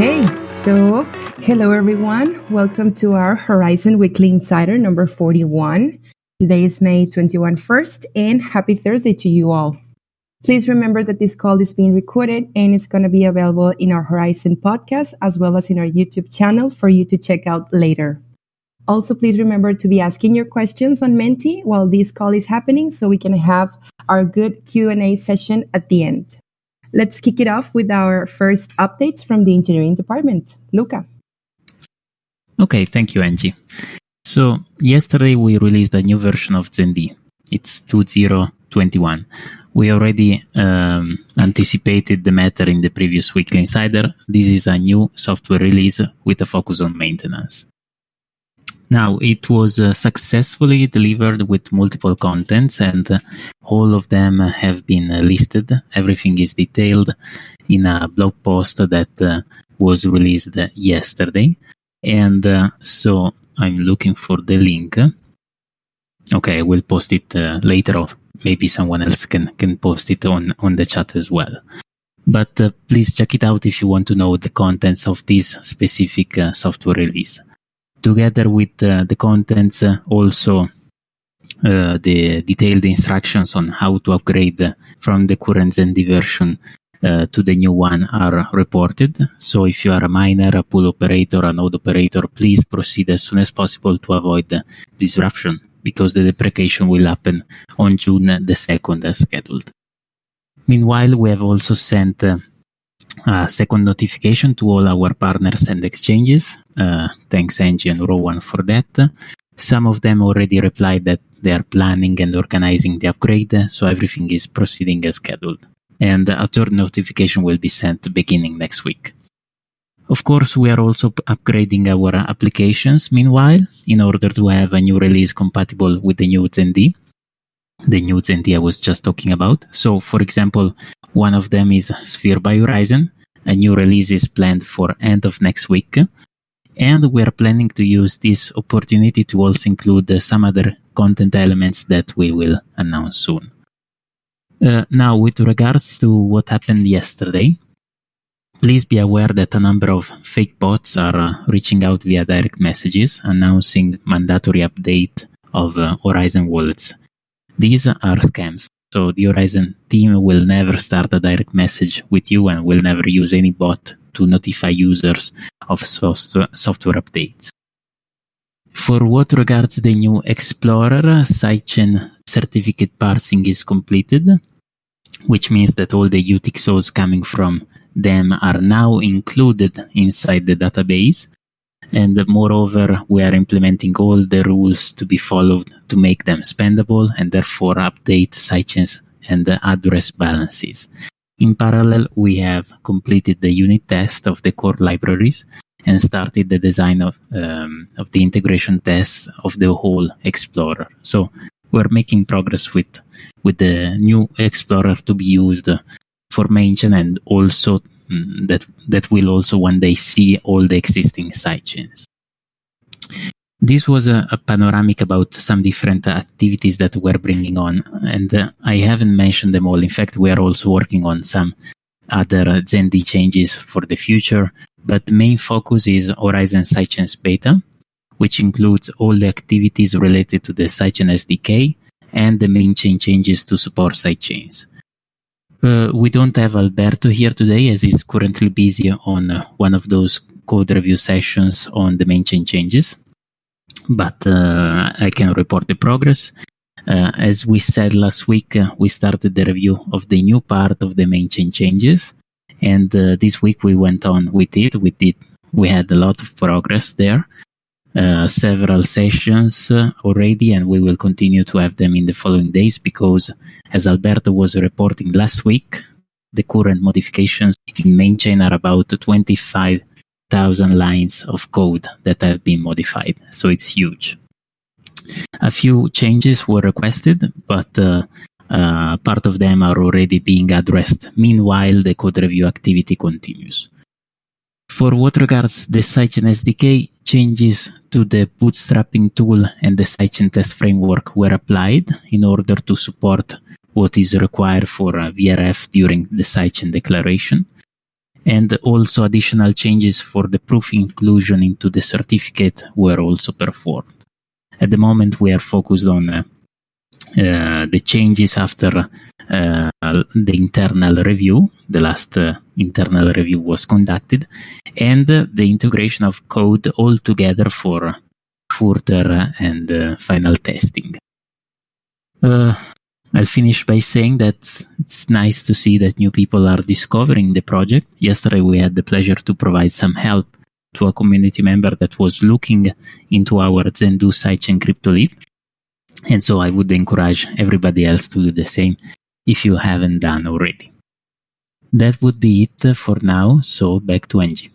Okay, so hello everyone. Welcome to our Horizen Weekly Insider number 41. Today is May 21 1st, and happy Thursday to you all. Please remember that this call is being recorded and it's going to be available in our Horizen podcast as well as in our YouTube channel for you to check out later. Also, please remember to be asking your questions on Menti while this call is happening so we can have our good Q&A session at the end. Let's kick it off with our first updates from the engineering department. Luca. Okay, thank you, Angie. So, yesterday we released a new version of ZenD. It's 2021. We already um, anticipated the matter in the previous Weekly Insider. This is a new software release with a focus on maintenance. Now, it was uh, successfully delivered with multiple contents, and uh, all of them have been uh, listed. Everything is detailed in a blog post that uh, was released yesterday. And uh, so I'm looking for the link. Okay, I will post it uh, later on. Maybe someone else can, can post it on, on the chat as well. But please check it out if you want to know the contents of this specific software release together with uh, the contents uh, also uh, the detailed instructions on how to upgrade from the current ZenD version uh, to the new one are reported. So if you are a miner, a pool operator, a node operator, please proceed as soon as possible to avoid disruption because the deprecation will happen on June the 2nd as scheduled. Meanwhile, we have also sent uh, a second notification to all our partners and exchanges. Uh, thanks Angie and Rowan for that. Some of them already replied that they are planning and organizing the upgrade, so everything is proceeding as scheduled. And a third notification will be sent beginning next week. Of course, we are also upgrading our applications meanwhile in order to have a new release compatible with the new ZenD, the new ZenD I was just talking about. So, for example, one of them is Sphere by Horizen. A new release is planned for end of next week. And we are planning to use this opportunity to also include some other content elements that we will announce soon. Uh, now, with regards to what happened yesterday, please be aware that a number of fake bots are uh, reaching out via direct messages announcing mandatory update of uh, Horizen wallets. These are scams. So the Horizen team will never start a direct message with you and will never use any bot to notify users of software, updates. For what regards the new Explorer, sidechain certificate parsing is completed, which means that all the UTXOs coming from them are now included inside the database. And moreover, we are implementing all the rules to be followed to make them spendable and therefore update sidechains and address balances. In parallel, we have completed the unit test of the core libraries and started the design of, um, of the integration tests of the whole Explorer. So we're making progress with, with the new Explorer to be used for mainchain and also that, that will also one day see all the existing sidechains. This was a, a, panoramic about some different activities that we're bringing on, and uh, I haven't mentioned them all. In fact, we are also working on some other ZenD changes for the future, but the main focus is Horizen Sidechains Beta, which includes all the activities related to the Sidechain SDK and the main chain changes to support sidechains. Uh, we don't have Alberto here today as he's currently busy on uh, one of those code review sessions on the main chain changes but uh, I can report the progress. Uh, as we said last week, uh, we started the review of the new part of the main chain changes, and this week we went on with it. We did we had a lot of progress there. Uh, several sessions uh, already, and we will continue to have them in the following days because, as Alberto was reporting last week, the current modifications in main chain are about 25 thousand lines of code that have been modified. So it's huge. A few changes were requested, but uh, uh, part of them are already being addressed. Meanwhile, the code review activity continues. For what regards the Sidechain SDK, changes to the bootstrapping tool and the Sidechain test framework were applied in order to support what is required for VRF during the Sidechain declaration and also additional changes for the proof inclusion into the certificate were also performed. At the moment, we are focused on uh, uh, the changes after uh, the internal review. The last uh, internal review was conducted, and the integration of code all together for further and uh, final testing. Uh, I'll finish by saying that it's nice to see that new people are discovering the project. Yesterday, we had the pleasure to provide some help to a community member that was looking into our Zendoo sidechain crypto leaf. And so I would encourage everybody else to do the same if you haven't done already. That would be it for now. So back to Angie.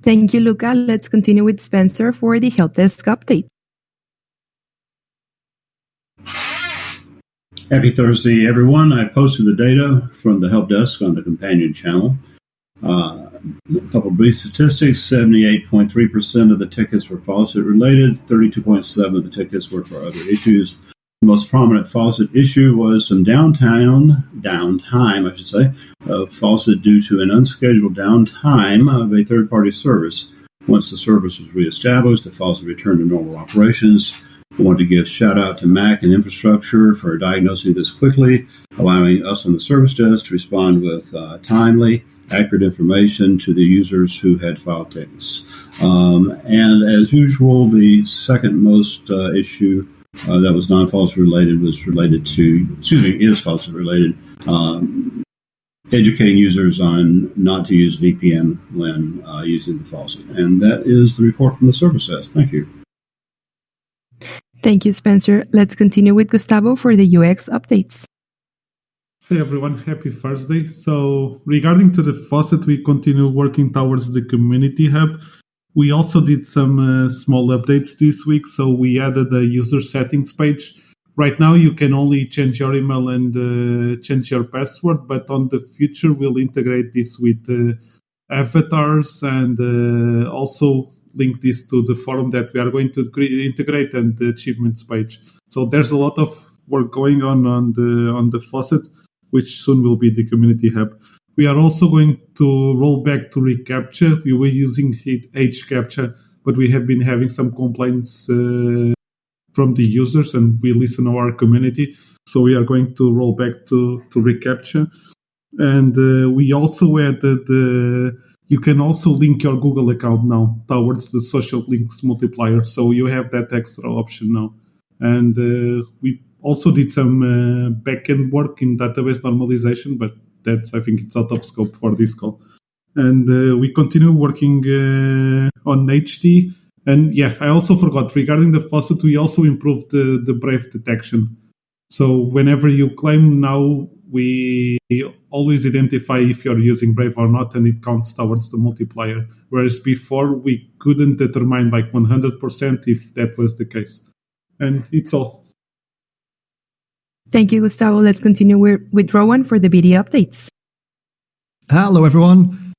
Thank you, Luca. Let's continue with Spencer for the help desk update. Happy Thursday, everyone. I posted the data from the help desk on the companion channel. Uh, a couple of brief statistics 78.3% of the tickets were faucet related, 32.7 of the tickets were for other issues. The most prominent faucet issue was some downtime, downtime, I should say, of faucet due to an unscheduled downtime of a third party service. Once the service was reestablished, the faucet returned to normal operations. I want to give shout out to Mac and infrastructure for diagnosing this quickly, allowing us on the service desk to respond with uh, timely, accurate information to the users who had filed tickets. Um, and as usual, the second most uh, issue uh, that was non-faucet related was related to, excuse me, is faucet related, um, educating users on not to use VPN when uh, using the faucet. And that is the report from the service desk. Thank you. Thank you, Spencer. Let's continue with Gustavo for the UX updates. Hey everyone, happy Thursday. So regarding to the faucet, we continue working towards the community hub. We also did some uh, small updates this week. So we added a user settings page. Right now, you can only change your email and uh, change your password, but on the future, we'll integrate this with uh, avatars and also link this to the forum that we are going to integrate and the achievements page. So there's a lot of work going on on the on the faucet, which soon will be the community hub. We are also going to roll back to reCAPTCHA. We were using HCAPTCHA, but we have been having some complaints uh, from the users, and we listen to our community. So we are going to roll back to to reCAPTCHA, and uh, we also added uh, you can also link your Google account now towards the social links multiplier. So you have that extra option now. And uh, we also did some uh, backend work in database normalization, but that's I think it's out of scope for this call. And uh, we continue working uh, on HD. And yeah, I also forgot regarding the faucet, we also improved the, the Brave detection. So whenever you claim now, we always identify if you're using Brave or not, and it counts towards the multiplier. Whereas before, we couldn't determine like 100% if that was the case. And it's all. Thank you, Gustavo. Let's continue with, Rowan for the BD updates. Hello, everyone.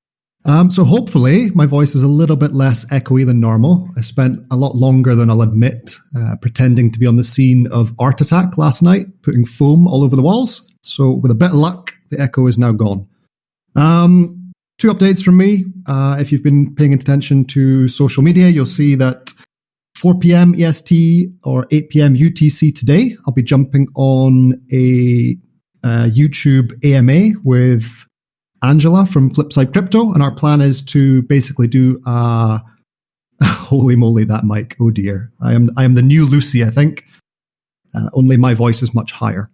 Um, so hopefully my voice is a little bit less echoey than normal. I spent a lot longer than I'll admit uh, pretending to be on the scene of Art Attack last night, putting foam all over the walls. So with a bit of luck, the echo is now gone. Um, two updates from me. Uh, if you've been paying attention to social media, you'll see that 4 p.m. EST or 8 p.m. UTC today, I'll be jumping on a uh, YouTube AMA with Angela from Flipside Crypto, and our plan is to basically do. Uh, holy moly, that mic! Oh dear, I am I am the new Lucy, I think. Uh, only my voice is much higher.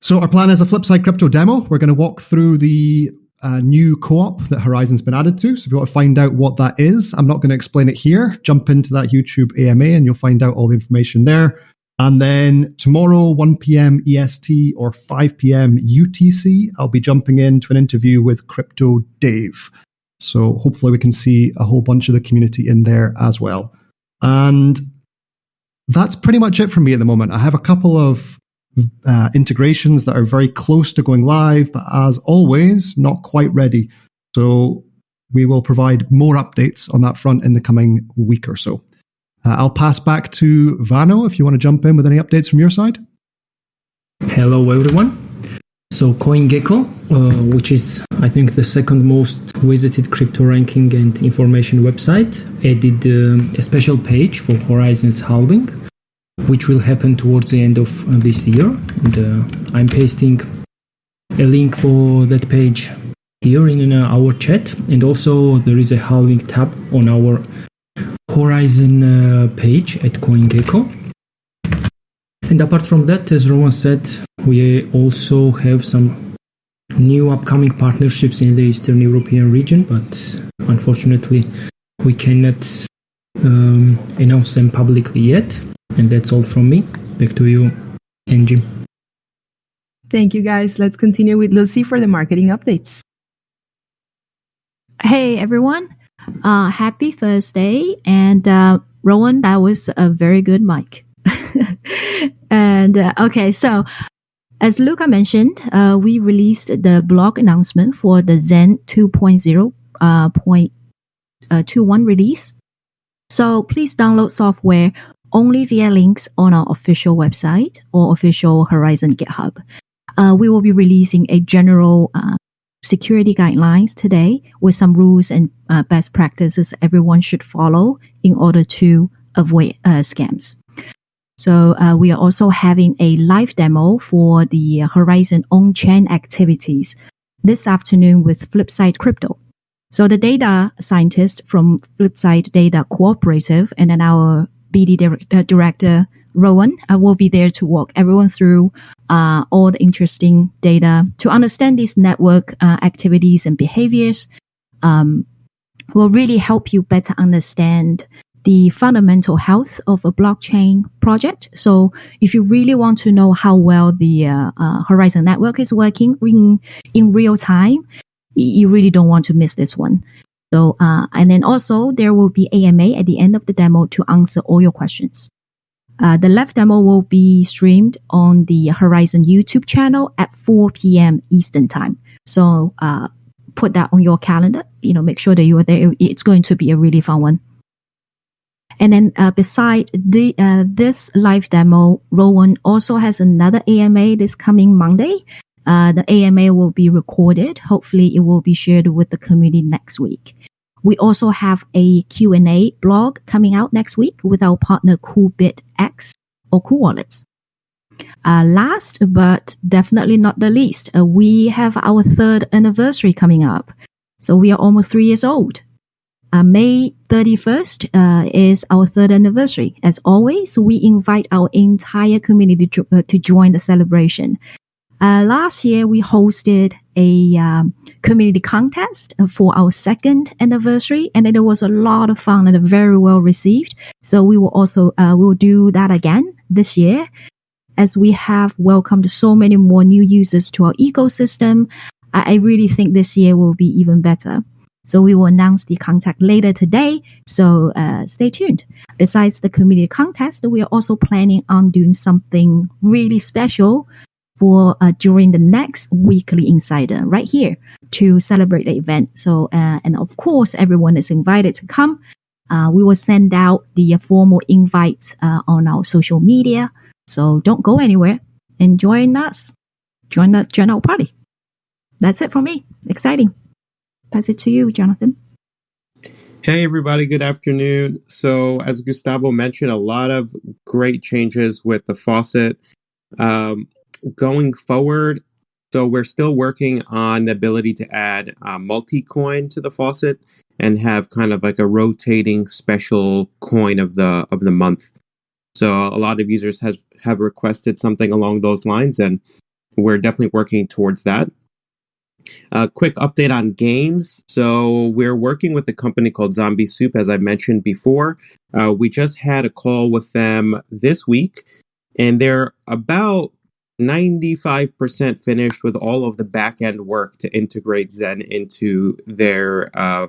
So our plan is a Flipside Crypto demo. We're going to walk through the uh, new co-op that Horizen's been added to. So if you want to find out what that is, I'm not going to explain it here. Jump into that YouTube AMA and you'll find out all the information there. And then tomorrow, 1 p.m. EST or 5 p.m. UTC, I'll be jumping into an interview with Crypto Dave. So hopefully we can see a whole bunch of the community in there as well. And that's pretty much it for me at the moment. I have a couple of uh, integrations that are very close to going live, but as always, not quite ready. So we will provide more updates on that front in the coming week or so. Uh, I'll pass back to Vano if you want to jump in with any updates from your side. Hello, everyone. So CoinGecko, uh, which is I think the second most visited crypto ranking and information website, added uh, a special page for Horizen's halving, which will happen towards the end of uh, this year. And uh, I'm pasting a link for that page here in uh, our chat, and also there is a halving tab on our Horizen page at CoinGecko. And apart from that, as Roman said, we also have some new upcoming partnerships in the Eastern European region, but unfortunately, we cannot um, announce them publicly yet. And that's all from me. Back to you, Angie. Thank you, guys. Let's continue with Lucy for the marketing updates. Hey, everyone. Uh, happy Thursday. And uh, Rowan, that was a very good mic. and uh, okay, so as Luca mentioned, uh, we released the blog announcement for the Zen 2.0 uh, point, uh, 21 release. So please download software only via links on our official website or official Horizen GitHub. Uh, we will be releasing a general uh, security guidelines today with some rules and uh, best practices everyone should follow in order to avoid uh, scams. So uh, we are also having a live demo for the Horizen on-chain activities this afternoon with Flipside Crypto. So the data scientist from Flipside Data Cooperative and then our BD director, director Rowan uh, will be there to walk everyone through uh, all the interesting data to understand these network uh, activities and behaviors. Um, will really help you better understand the fundamental health of a blockchain project. So if you really want to know how well the uh, uh, Horizen network is working in, in real time, you really don't want to miss this one. So, uh, and then also there will be AMA at the end of the demo to answer all your questions. Uh, the live demo will be streamed on the Horizen YouTube channel at 4 p.m. Eastern time. So, uh, put that on your calendar. You know, make sure that you are there. It's going to be a really fun one. And then uh, beside the, uh, this live demo, Rowan also has another AMA this coming Monday. Uh, the AMA will be recorded. Hopefully it will be shared with the community next week. We also have a Q&A blog coming out next week with our partner CoolBitX or Cool Wallets. Uh, last but definitely not the least, uh, we have our third anniversary coming up. So we are almost three years old. Uh, May 31st uh, is our third anniversary. As always, we invite our entire community to, uh, to join the celebration. Uh, last year, we hosted a um, community contest for our second anniversary, and it was a lot of fun and very well received. So we will also uh, we will do that again this year, as we have welcomed so many more new users to our ecosystem. I, I really think this year will be even better. So we will announce the contact later today. So uh, stay tuned. Besides the community contest, we are also planning on doing something really special for uh, during the next weekly insider right here to celebrate the event. So uh, and of course, everyone is invited to come. Uh, we will send out the formal invites uh, on our social media. So don't go anywhere and join us. Join the our party. That's it for me. Exciting pass it to you, Jonathan. Hey, everybody, good afternoon. So, as Gustavo mentioned, a lot of great changes with the faucet. Um, going forward, so we're still working on the ability to add uh, multi coin to the faucet and have kind of like a rotating special coin of the of the month. So a lot of users has have requested something along those lines, and we're definitely working towards that. A quick update on games. So we're working with a company called Zombie Soup, as I mentioned before. Uh, we just had a call with them this week, and they're about 95% finished with all of the back end work to integrate Zen into their uh,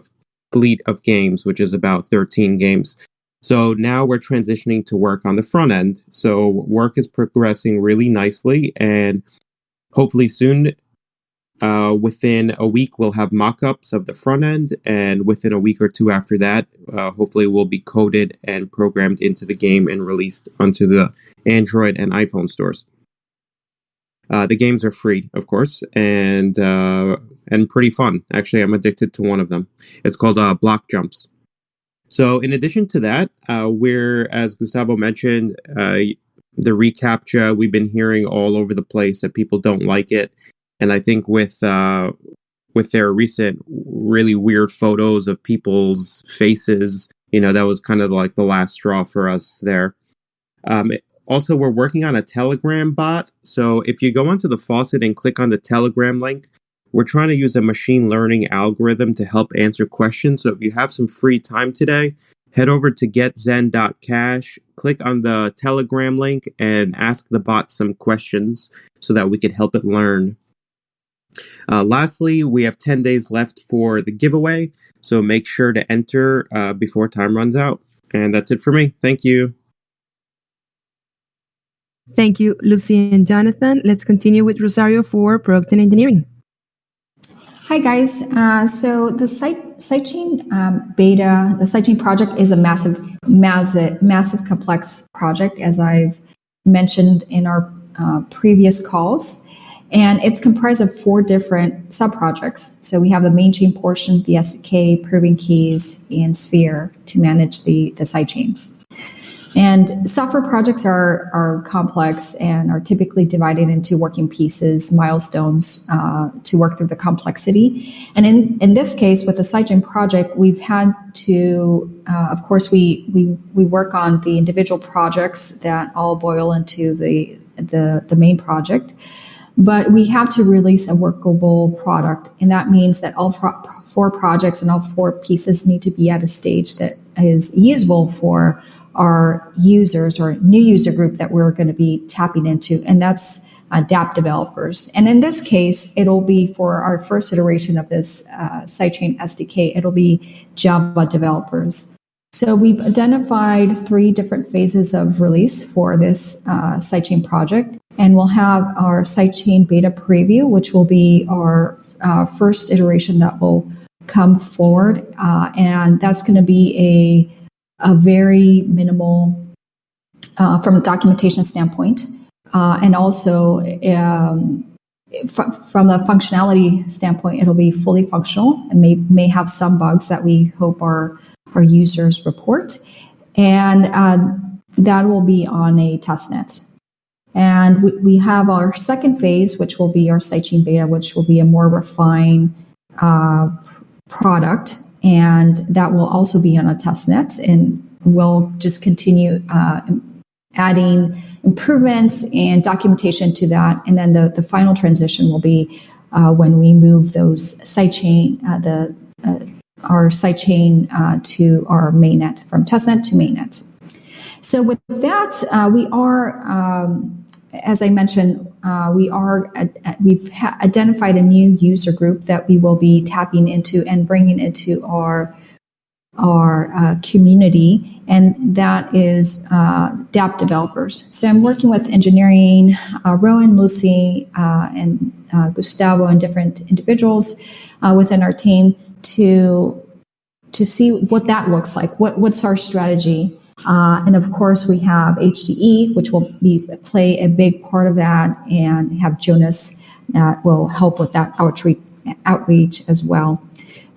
fleet of games, which is about 13 games. So now we're transitioning to work on the front end. So work is progressing really nicely, and hopefully soon uh, within a week, we'll have mock-ups of the front end, and within a week or two after that, uh, hopefully, will be coded and programmed into the game and released onto the Android and iPhone stores. Uh, the games are free, of course, and uh, and pretty fun. Actually, I'm addicted to one of them. It's called uh, Block Jumps. So, in addition to that, uh, we're as Gustavo mentioned, uh, the reCAPTCHA we've been hearing all over the place that people don't like it, and I think with uh, with their recent really weird photos of people's faces, you know, that was kind of like the last straw for us there. Um, also, we're working on a Telegram bot. So if you go onto the faucet and click on the Telegram link, we're trying to use a machine learning algorithm to help answer questions. So if you have some free time today, head over to getzen.cash, click on the Telegram link, and ask the bot some questions so that we can help it learn. Uh, lastly, we have 10 days left for the giveaway. So make sure to enter uh, before time runs out. And that's it for me. Thank you. Thank you, Lucy and Jonathan. Let's continue with Rosario for product and engineering. Hi guys. Uh, so the site sidechain um, beta, the sidechain project is a massive, massive, massive, complex project, as I've mentioned in our uh, previous calls, and it's comprised of four different sub projects. So we have the main chain portion, the SDK, proving keys, and Sphere to manage the the sidechains. And software projects are, are complex and are typically divided into working pieces, milestones uh, to work through the complexity. And in, in this case, with the sidechain project, we've had to, uh, of course, we, we, we work on the individual projects that all boil into the, the, the main project. But we have to release a workable product. And that means that all four projects and all four pieces need to be at a stage that is usable for our users or new user group that we're going to be tapping into, and that's uh, dApp developers. And in this case, it'll be for our first iteration of this uh, sidechain SDK, it'll be Java developers. So we've identified three different phases of release for this uh, sidechain project. And we'll have our sidechain beta preview, which will be our uh, first iteration that will come forward. And that's going to be a a very minimal uh, from a documentation standpoint, uh, and also um, f- from a functionality standpoint, it'll be fully functional and may may have some bugs that we hope our our users report, and uh, that will be on a testnet. And we, we have our second phase, which will be our sidechain beta, which will be a more refined uh, product and that will also be on a test net and we'll just continue uh, adding improvements and documentation to that. And then the, the final transition will be uh, when we move those sidechain uh, the uh, our sidechain uh, to our mainnet from testnet to mainnet. So with that uh, we are um, as I mentioned, uh, we are uh, we've ha- identified a new user group that we will be tapping into and bringing into our our uh, community, and that is uh, developers. So I'm working with engineering, uh, Rowan, Lucy, uh, and Gustavo, and different individuals within our team to to see what that looks like. What what's our strategy? Uh, and of course, we have HDE, which will be play a big part of that, and have Jonas that will help with that outreach, outreach as well.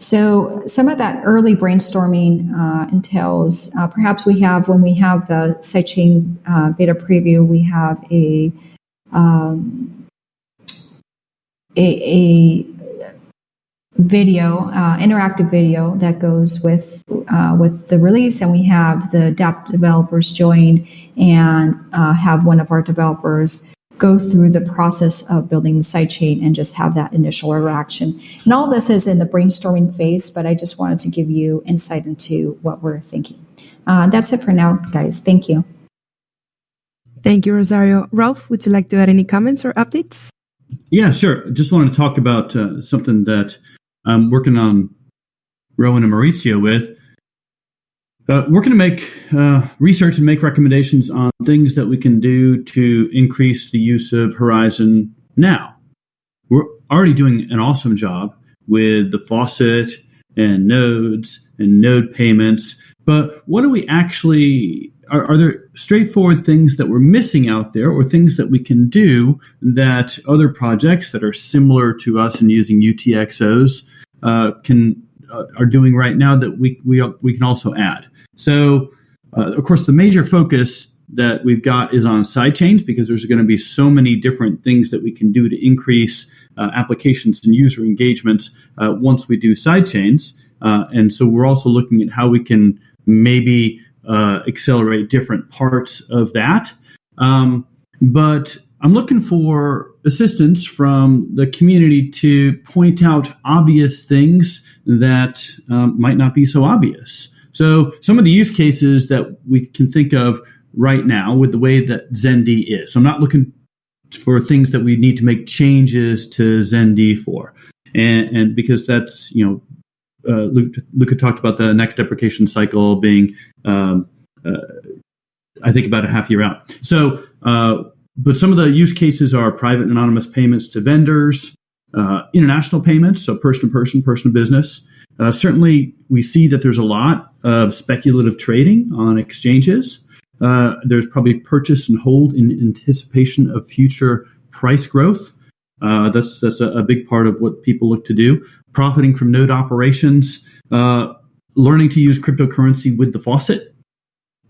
So some of that early brainstorming uh, entails uh, perhaps we have when we have the sidechain uh, beta preview, we have a um, a, a video, uh, interactive video that goes with uh, with the release, and we have the dApp developers join and uh, have one of our developers go through the process of building the sidechain and just have that initial interaction. And all this is in the brainstorming phase, but I just wanted to give you insight into what we're thinking. Uh, that's it for now, guys. Thank you. Thank you, Rosario. Rolf, would you like to add any comments or updates? Yeah, sure. Just wanted to talk about uh, something that I'm working on Rowan and Maurizio with. Uh, we're going to make uh, research and make recommendations on things that we can do to increase the use of Horizen now. We're already doing an awesome job with the faucet and nodes and node payments, but what do we actually are, are, there straightforward things that we're missing out there or things that we can do that other projects that are similar to us in using UTXOs uh, can uh, are doing right now that we, we, we can also add. So, uh, of course, the major focus that we've got is on sidechains because there's going to be so many different things that we can do to increase uh, applications and user engagements uh, once we do sidechains. Uh, and so we're also looking at how we can maybe uh, accelerate different parts of that. Um, but I'm looking for assistance from the community to point out obvious things that um, might not be so obvious. So, some of the use cases that we can think of right now with the way that ZenD is. So, I'm not looking for things that we need to make changes to ZenD for. And, and because that's, you know, uh, Luke, Luca talked about the next deprecation cycle being, um, uh, I think, about a half year out. So, uh, but some of the use cases are private anonymous payments to vendors, uh, international payments, so person to person, person to business. Uh, certainly, we see that there's a lot of speculative trading on exchanges. Uh, there's probably purchase and hold in anticipation of future price growth. Uh, that's that's a, a, big part of what people look to do. Profiting from node operations, uh, learning to use cryptocurrency with the faucet.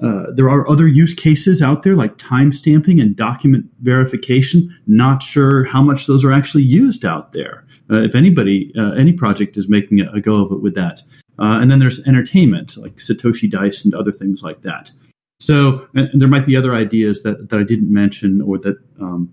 Uh, there are other use cases out there like timestamping and document verification. Not sure how much those are actually used out there. Uh, if anybody, uh, any project is making a, a, go of it with that. and then there's entertainment like Satoshi Dice and other things like that. So there might be other ideas that, that I didn't mention or that um,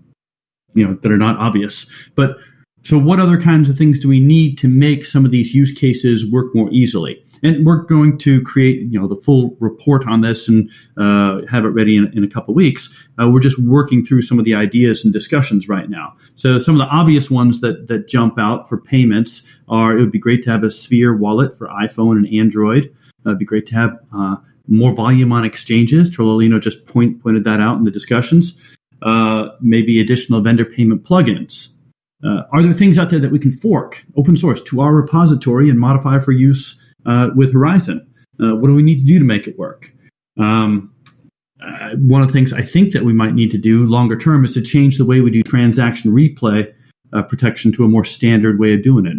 you know that are not obvious. But so what other kinds of things do we need to make some of these use cases work more easily? And we're going to create you know the full report on this and uh, have it ready in, in a couple weeks. Uh, we're just working through some of the ideas and discussions right now. So some of the obvious ones that that jump out for payments are it would be great to have a Sphere wallet for iPhone and Android. Uh, it'd be great to have uh, more volume on exchanges. Trololino just point, pointed that out in the discussions. Uh, maybe additional vendor payment plugins. Uh, are there things out there that we can fork open source to our repository and modify for use uh, with Horizen? Uh, what do we need to do to make it work? Um, uh, one of the things I think that we might need to do longer term is to change the way we do transaction replay protection to a more standard way of doing it.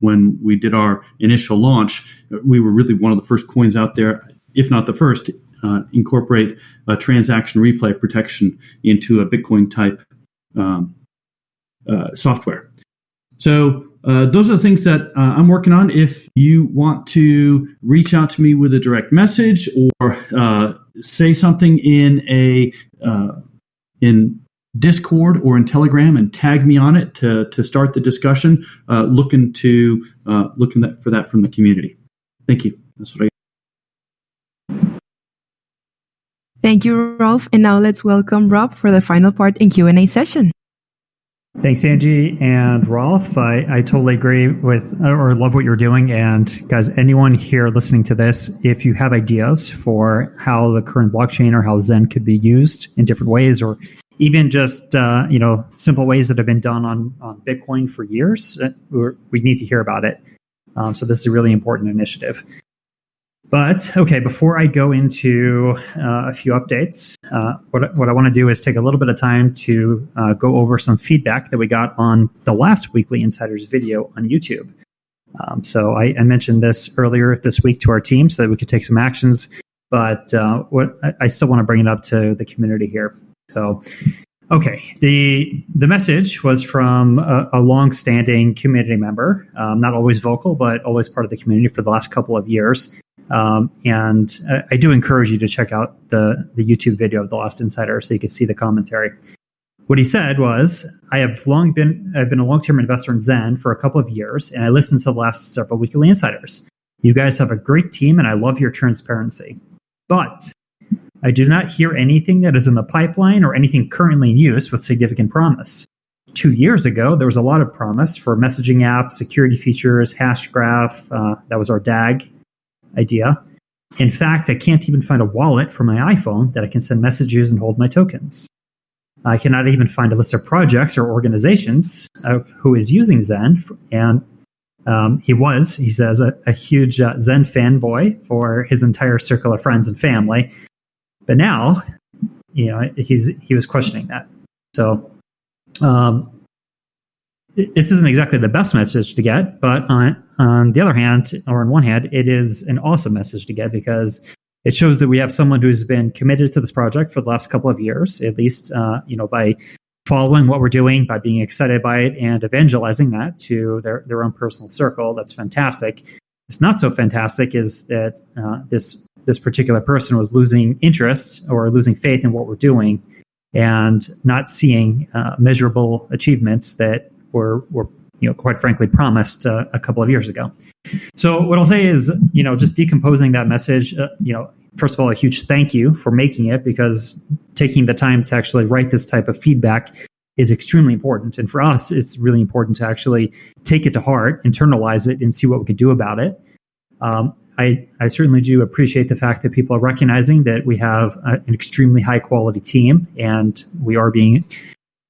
When we did our initial launch, we were really one of the first coins out there if not the first, uh, incorporate a transaction replay protection into a Bitcoin type um, uh, software. So uh, those are the things that uh, I'm working on. If you want to reach out to me with a direct message or uh, say something in a uh, in Discord or in Telegram and tag me on it to, to start the discussion, looking to looking for that from the community. Thank you. That's what I. Thank you, Rolf. And now let's welcome Rob for the final part in Q&A session. Thanks, Angie and Rolf. I, I totally agree with or love what you're doing. And guys, anyone here listening to this, if you have ideas for how the current blockchain or how Zen could be used in different ways, or even just uh, you know simple ways that have been done on on Bitcoin for years, uh, we need to hear about it. Um, so this is a really important initiative. But okay, before I go into uh, a few updates, uh, what, what I want to do is take a little bit of time to uh, go over some feedback that we got on the last Weekly Insiders video on YouTube. Um, so I, I, mentioned this earlier this week to our team so that we could take some actions, but uh, what I, I still want to bring it up to the community here. So Okay, the the message was from a, a long-standing community member, um, not always vocal, but always part of the community for the last couple of years. Um, and I, I, do encourage you to check out the, the YouTube video of The Lost Insider so you can see the commentary. What he said was, I have long been I've been a long-term investor in Zen for a couple of years, and I listened to the last several weekly insiders. You guys have a great team, and I love your transparency. But I do not hear anything that is in the pipeline or anything currently in use with significant promise. Two years ago, there was a lot of promise for messaging app, security features, Hashgraph. Uh, that was our DAG idea. In fact, I can't even find a wallet for my iPhone that I can send messages and hold my tokens. I cannot even find a list of projects or organizations of who is using Zen. And um, he was, he says, a, a huge uh, Zen fanboy for his entire circle of friends and family. But now, you know, he's he was questioning that. So um, this isn't exactly the best message to get, but on on the other hand, or on one hand, it is an awesome message to get because it shows that we have someone who's been committed to this project for the last couple of years, at least, uh, you know, by following what we're doing, by being excited by it, and evangelizing that to their their own personal circle. That's fantastic. It's not so fantastic is that uh, this this particular person was losing interest or losing faith in what we're doing and not seeing uh, measurable achievements that were were you know quite frankly promised uh, a couple of years ago. So what I'll say is you know just decomposing that message. Uh, you know, first of all, a huge thank you for making it because taking the time to actually write this type of feedback is extremely important. And for us, it's really important to actually take it to heart, internalize it, and see what we can do about it. Um, I, I certainly do appreciate the fact that people are recognizing that we have a, an extremely high quality team and we are being,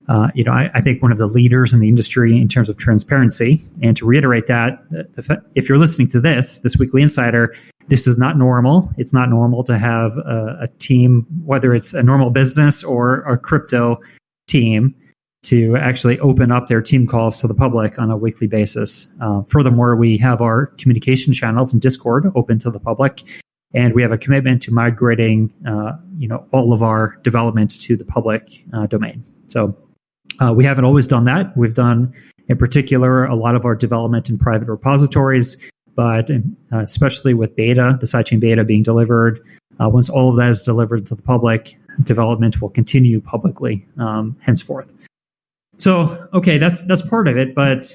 uh, you know, I, I, think one of the leaders in the industry in terms of transparency. And to reiterate that, the, if you're listening to this, this weekly insider, this is not normal. It's not normal to have a, a team, whether it's a normal business or a crypto team, to actually open up their team calls to the public on a weekly basis. Uh, furthermore, we have our communication channels and Discord open to the public, and we have a commitment to migrating, uh, you know, all of our development to the public uh, domain. So uh, we haven't always done that. We've done, in particular, a lot of our development in private repositories, but uh, especially with beta, the sidechain beta being delivered. Uh, once all of that is delivered to the public, development will continue publicly um, henceforth. So, okay, that's that's part of it. But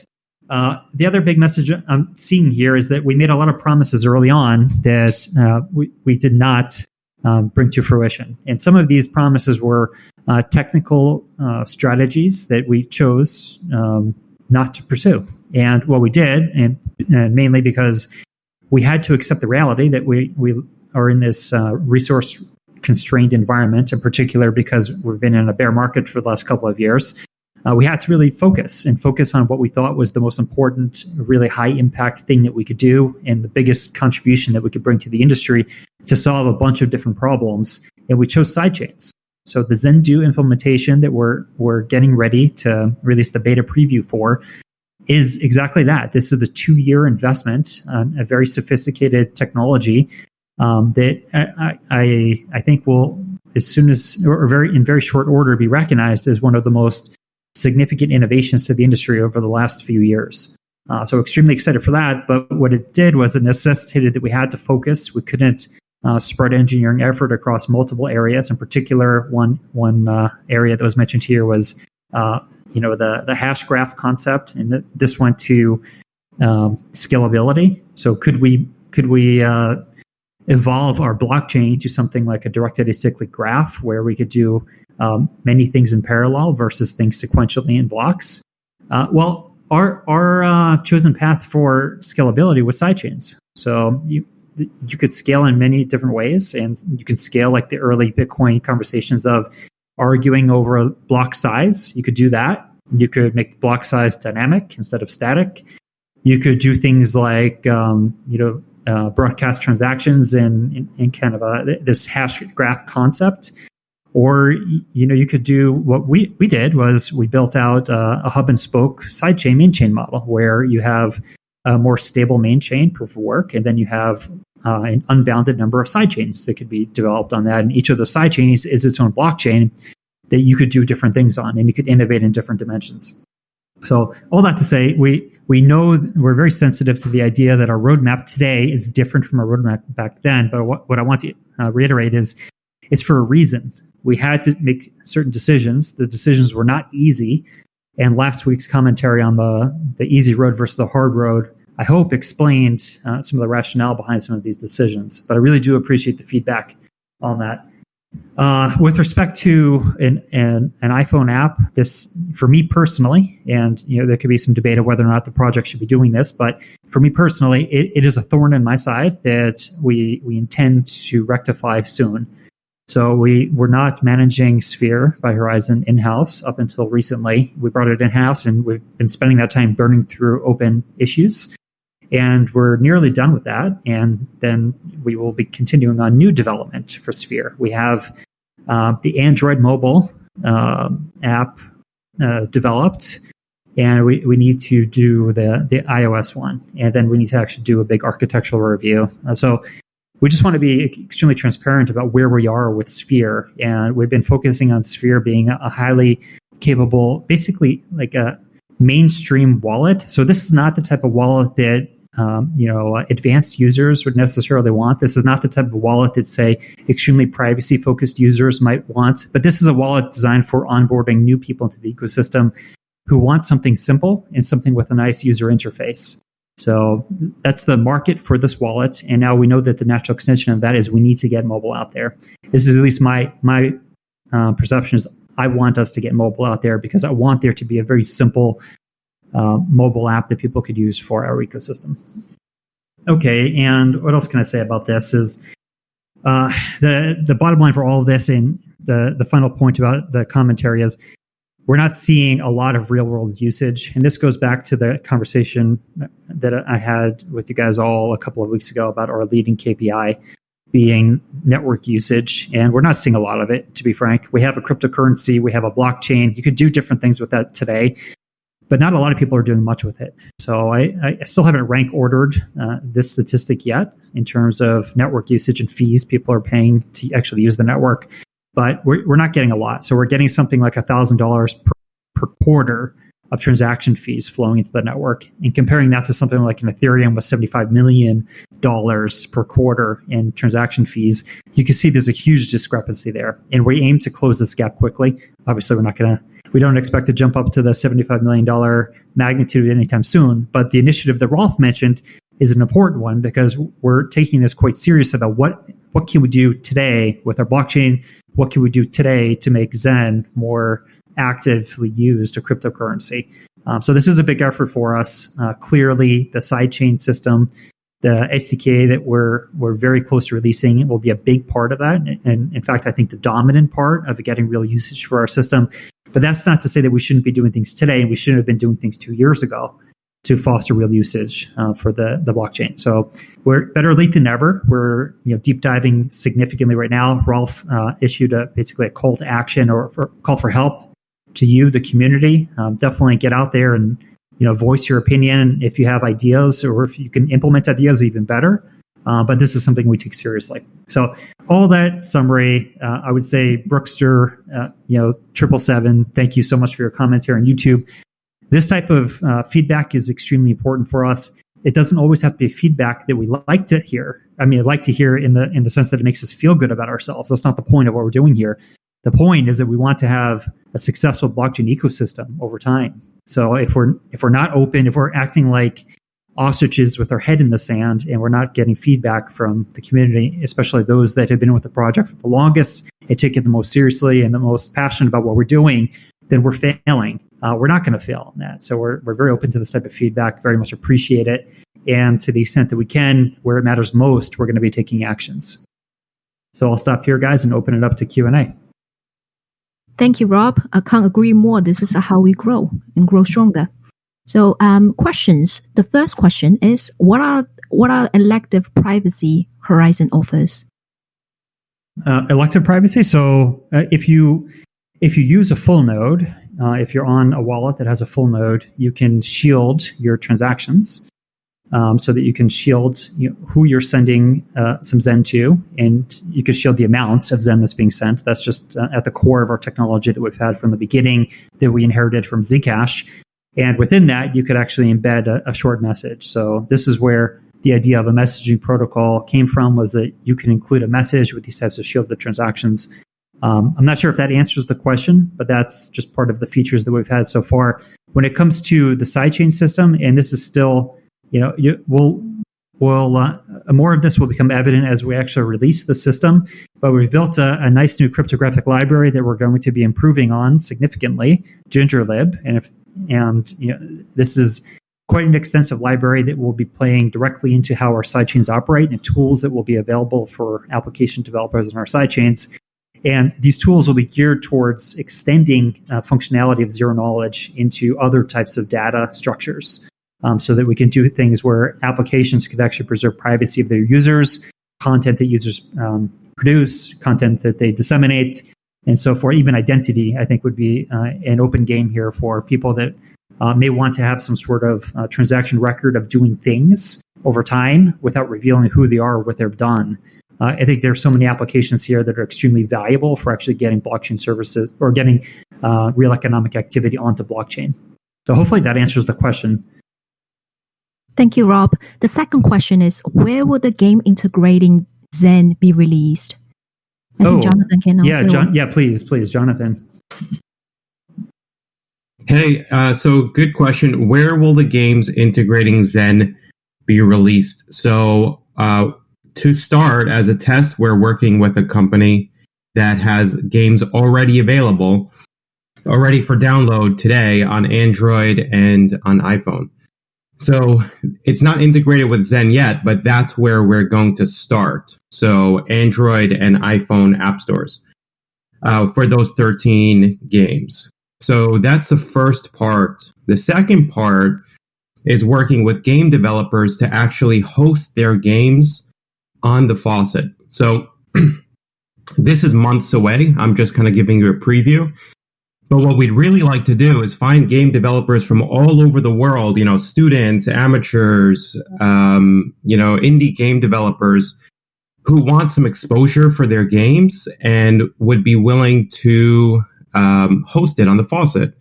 uh, the other big message I'm seeing here is that we made a lot of promises early on that uh, we, we did not um, bring to fruition. And some of these promises were uh, technical uh, strategies that we chose um, not to pursue. And what we did, and, and, mainly because we had to accept the reality that we, we are in this uh, resource constrained environment, in particular because we've been in a bear market for the last couple of years uh, we had to really focus and focus on what we thought was the most important, really high impact thing that we could do and the biggest contribution that we could bring to the industry to solve a bunch of different problems. And we chose sidechains. So the Zendoo implementation that we're we're getting ready to release the beta preview for is exactly that. This is a two year investment, on a very sophisticated technology um, that I, I I think will as soon as or very in very short order be recognized as one of the most significant innovations to the industry over the last few years. Uh, so extremely excited for that. But what it did was it necessitated that we had to focus. We couldn't uh, spread engineering effort across multiple areas. In particular, one one uh, area that was mentioned here was uh, you know the the hash graph concept, and this went to um, scalability. So could we could we uh, evolve our blockchain to something like a directed acyclic graph where we could do um, many things in parallel versus things sequentially in blocks. Uh, well, our our uh, chosen path for scalability was sidechains. So you you could scale in many different ways, and you can scale like the early Bitcoin conversations of arguing over block size. You could do that. You could make block size dynamic instead of static. You could do things like um, you know uh, broadcast transactions in, in, in, kind of a, this hash graph concept or you know, you could do what we we did was we built out uh, a hub and spoke sidechain main chain model where you have a more stable main chain proof of work, and then you have uh, an unbounded number of sidechains that could be developed on that. And each of those sidechains is its own blockchain that you could do different things on, and you could innovate in different dimensions. So all that to say, we we know we're very sensitive to the idea that our roadmap today is different from our roadmap back then. But what, what I want to uh, reiterate is it's for a reason we had to make certain decisions. The decisions were not easy. And last week's commentary on the, the easy road versus the hard road, I hope, explained uh, some of the rationale behind some of these decisions. But I really do appreciate the feedback on that. Uh, with respect to an, an, an iPhone app, this for me personally, and you know there could be some debate of whether or not the project should be doing this, but for me personally, it, it is a thorn in my side that we we intend to rectify soon. So we were not managing Sphere by Horizen in-house up until recently. We brought it in-house and we've been spending that time burning through open issues. And we're nearly done with that. And then we will be continuing on new development for Sphere. We have uh, the Android mobile uh, app uh, developed, and we, we need to do the, the iOS one. And then we need to actually do a big architectural review. Uh, so we just want to be extremely transparent about where we are with Sphere. And we've been focusing on Sphere being a highly capable, basically like a mainstream wallet. So this is not the type of wallet that um, you know advanced users would necessarily want. This is not the type of wallet that say extremely privacy focused users might want. But this is a wallet designed for onboarding new people into the ecosystem who want something simple and something with a nice user interface. So that's the market for this wallet. And now we know that the natural extension of that is we need to get mobile out there. This is at least my my uh, perception is I want us to get mobile out there because I want there to be a very simple uh, mobile app that people could use for our ecosystem. Okay, and what else can I say about this is uh, the the bottom line for all of this and the the final point about the commentary is we're not seeing a lot of real world usage. And this goes back to the conversation that I had with you guys all a couple of weeks ago about our leading KPI being network usage. And we're not seeing a lot of it, to be frank. We have a cryptocurrency, we have a blockchain. You could do different things with that today, but not a lot of people are doing much with it. So I, I still haven't rank ordered uh, this statistic yet in terms of network usage and fees people are paying to actually use the network but we're, we're not getting a lot. So we're getting something like $1,000 per, per quarter of transaction fees flowing into the network. And comparing that to something like an Ethereum with $75 million per quarter in transaction fees, you can see there's a huge discrepancy there. And we aim to close this gap quickly. Obviously, we're not going to, we don't expect to jump up to the $75 million magnitude anytime soon. But the initiative that Rolf mentioned is an important one because we're taking this quite serious about what, what can we do today with our blockchain what can we do today to make Zen more actively used a cryptocurrency? Um, so this is a big effort for us. Uh, clearly, the sidechain system, the SDK that we're we're very close to releasing will be a big part of that. And in fact, I think the dominant part of getting real usage for our system. But that's not to say that we shouldn't be doing things today and we shouldn't have been doing things two years ago to foster real usage uh, for the, the blockchain. So we're better late than never. We're you know deep diving significantly right now. Rolf uh, issued a basically a call to action or for, call for help to you, the community. Um, definitely get out there and you know voice your opinion if you have ideas or if you can implement ideas even better. Uh, but this is something we take seriously. So all that summary, uh, I would say Brookster, uh, you know, triple seven. Thank you so much for your comments here on YouTube. This type of uh, feedback is extremely important for us. It doesn't always have to be feedback that we like to hear. I mean, I like to hear in the in the sense that it makes us feel good about ourselves. That's not the point of what we're doing here. The point is that we want to have a successful blockchain ecosystem over time. So if we're if we're not open, if we're acting like ostriches with our head in the sand and we're not getting feedback from the community, especially those that have been with the project for the longest and take it the most seriously and the most passionate about what we're doing, then we're failing uh, we're not going to fail on that. So we're, we're very open to this type of feedback, very much appreciate it. And to the extent that we can, where it matters most, we're going to be taking actions. So I'll stop here, guys, and open it up to Q&A. Thank you, Rob. I can't agree more. This is how we grow and grow stronger. So, um, questions. The first question is: What are what are elective privacy Horizen offers? Uh, elective privacy. So, uh, if you if you use a full node, uh, if you're on a wallet that has a full node, you can shield your transactions um, so that you can shield you know, who you're sending uh, some Zen to, and you can shield the amounts of Zen that's being sent. That's just uh, at the core of our technology that we've had from the beginning that we inherited from Zcash. And within that, you could actually embed a, a short message. So this is where the idea of a messaging protocol came from was that you can include a message with these types of shielded transactions um, I'm not sure if that answers the question, but that's just part of the features that we've had so far. When it comes to the sidechain system, and this is still, you know, you, we'll, we'll uh, more of this will become evident as we actually release the system. But we've built a, a, nice new cryptographic library that we're going to be improving on significantly, GingerLib, and if and you know, this is quite an extensive library that will be playing directly into how our sidechains operate and tools that will be available for application developers in our sidechains and these tools will be geared towards extending uh, functionality of zero knowledge into other types of data structures. Um, so that we can do things where applications could actually preserve privacy of their users, content that users um, produce, content that they disseminate, and so for even identity, I think would be uh, an open game here for people that uh, may want to have some sort of uh, transaction record of doing things over time without revealing who they are or what they've done. Uh, I think there are so many applications here that are extremely valuable for actually getting blockchain services or getting uh, real economic activity onto blockchain. So hopefully that answers the question. Thank you, Rob. The second question is Where will the game integrating Zen be released? I oh, Jonathan can yeah, John, yeah, please, please, Jonathan. Hey, uh, so good question. Where will the games integrating Zen be released? So, uh, to start, as a test, we're working with a company that has games already available, already for download today on Android and on iPhone. So it's not integrated with Zen yet, but that's where we're going to start. So Android and iPhone app stores uh, for those 13 games. So that's the first part. The second part is working with game developers to actually host their games on the faucet. So this is months away. I'm just kind of giving you a preview. But what we'd really like to do is find game developers from all over the world, you know, students, amateurs, um, you know, indie game developers who want some exposure for their games and would be willing to um, host it on the faucet.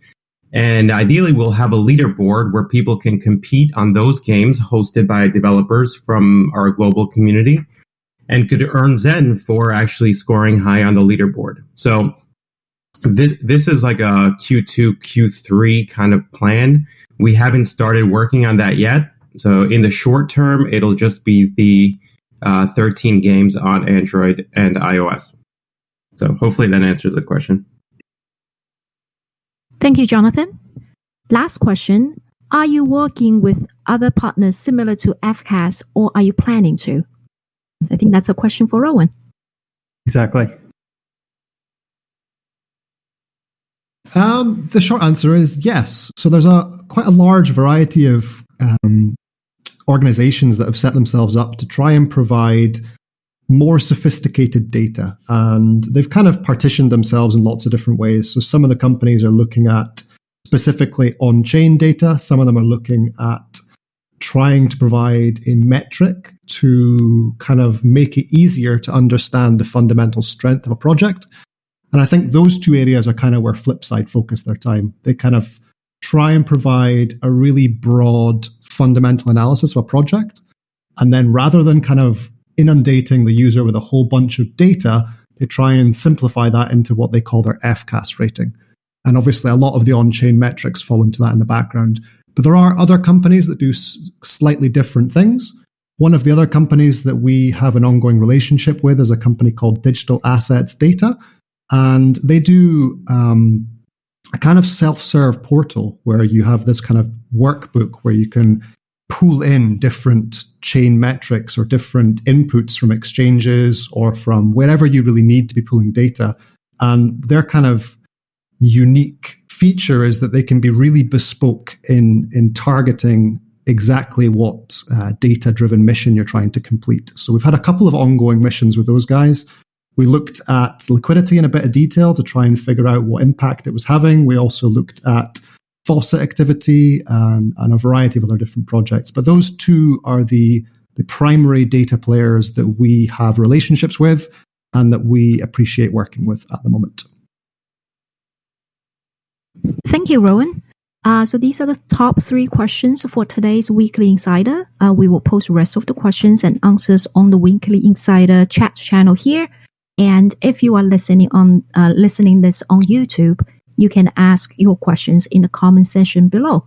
And ideally, we'll have a leaderboard where people can compete on those games hosted by developers from our global community and could earn Zen for actually scoring high on the leaderboard. So this this is like a Q2 Q3 kind of plan. We haven't started working on that yet. So in the short term, it'll just be the uh, 13 games on Android and iOS. So hopefully that answers the question. Thank you, Jonathan. Last question. Are you working with other partners similar to FCAS or are you planning to? I think that's a question for Rowan. Exactly. Um, the short answer is yes. So there's a quite a large variety of um, organizations that have set themselves up to try and provide more sophisticated data, and they've kind of partitioned themselves in lots of different ways. So some of the companies are looking at specifically on-chain data. Some of them are looking at trying to provide a metric to kind of make it easier to understand the fundamental strength of a project. And I think those two areas are kind of where Flipside focus their time. They kind of try and provide a really broad fundamental analysis of a project. And then rather than kind of inundating the user with a whole bunch of data, they try and simplify that into what they call their FCAS rating. And obviously, a lot of the on chain metrics fall into that in the background. But there are other companies that do slightly different things. One of the other companies that we have an ongoing relationship with is a company called Digital Assets Data, and they do um, a kind of self-serve portal where you have this kind of workbook where you can pull in different chain metrics or different inputs from exchanges or from wherever you really need to be pulling data. And their kind of unique feature is that they can be really bespoke in in targeting exactly what uh, data driven mission you're trying to complete. So we've had a couple of ongoing missions with those guys we looked at liquidity in a bit of detail to try and figure out what impact it was having. We also looked at faucet activity and, and a variety of other different projects. But those two are the, the primary data players that we have relationships with and that we appreciate working with at the moment. Thank you, Rowan. Uh, so these are the top three questions for today's Weekly Insider. Uh, we will post the rest of the questions and answers on the Weekly Insider chat channel here. And if you are listening on uh, listening this on YouTube, you can ask your questions in the comment section below.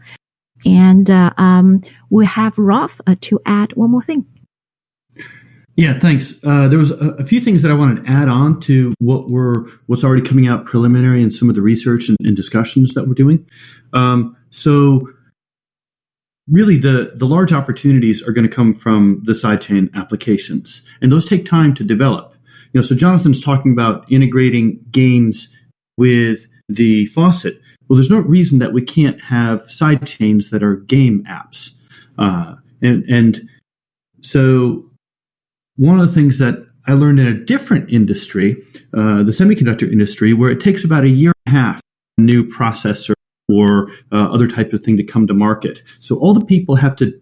And uh, um, we have Rolf uh, to add one more thing. Yeah, thanks. Uh, there was a, a, few things that I wanted to add on to what were what's already coming out preliminary and some of the research and, and discussions that we're doing. Um, so, really, the the large opportunities are going to come from the sidechain applications, and those take time to develop. You know, so Jonathan's talking about integrating games with the faucet. Well, there's no reason that we can't have side chains that are game apps. Uh, and, and so one of the things that I learned in a different industry, uh, the semiconductor industry, where it takes about a year and a half a new processor or uh, other type of thing to come to market. So all the people have to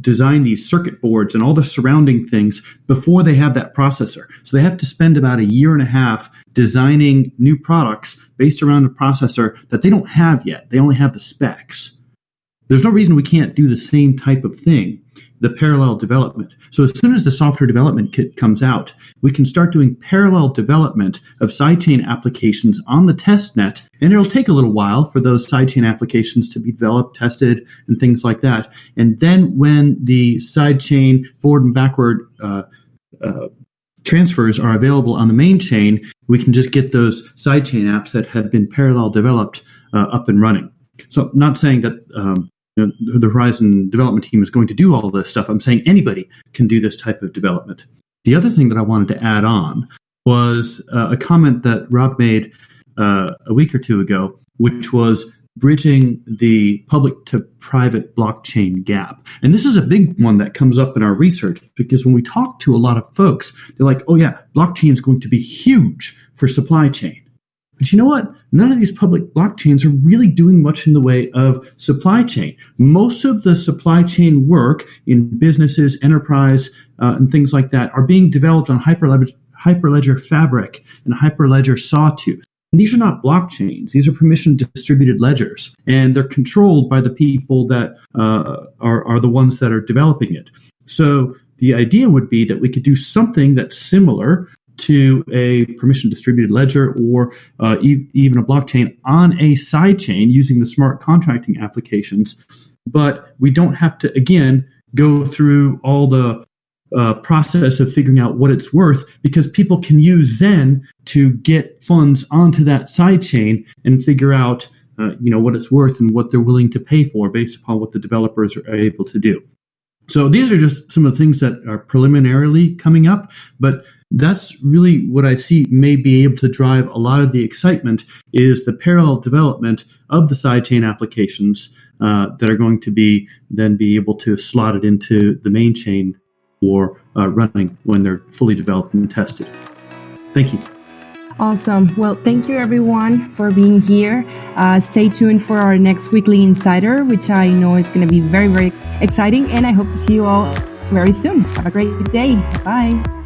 design these circuit boards and all the surrounding things before they have that processor. So they have to spend about a year and a half designing new products based around a processor that they don't have yet. They only have the specs. There's no reason we can't do the same type of thing the parallel development. So as soon as the software development kit comes out, we can start doing parallel development of sidechain applications on the test net. And it'll take a little while for those sidechain applications to be developed, tested, and things like that. And then when the sidechain forward and backward uh, uh, transfers are available on the main chain, we can just get those sidechain apps that have been parallel developed uh, up and running. So, not saying that um, know, the Horizen development team is going to do all this stuff. I'm saying anybody can do this type of development. The other thing that I wanted to add on was uh, a comment that Rob made uh, a week or two ago, which was bridging the public to private blockchain gap. And this is a big one that comes up in our research because when we talk to a lot of folks, they're like, oh, yeah, blockchain is going to be huge for supply chain. But you know what? None of these public blockchains are really doing much in the way of supply chain. Most of the supply chain work in businesses, enterprise, uh, and things like that are being developed on Hyperledger, Hyperledger Fabric and Hyperledger Sawtooth. And these are not blockchains. These are permission distributed ledgers, and they're controlled by the people that uh, are, are the ones that are developing it. So the idea would be that we could do something that's similar to a permission distributed ledger or uh, e- even a blockchain on a sidechain using the smart contracting applications. But we don't have to, again, go through all the uh, process of figuring out what it's worth because people can use Zen to get funds onto that sidechain and figure out uh, you know what it's worth and what they're willing to pay for based upon what the developers are able to do. So these are just some of the things that are preliminarily coming up, but that's really what I see may be able to drive a lot of the excitement is the parallel development of the sidechain applications uh, that are going to be then be able to slot it into the main chain or uh, running when they're fully developed and tested. Thank you. Awesome. Well, thank you everyone for being here. Uh, stay tuned for our next weekly insider, which I know is going to be very, very ex- exciting. And I hope to see you all very soon. Have a great day. Bye.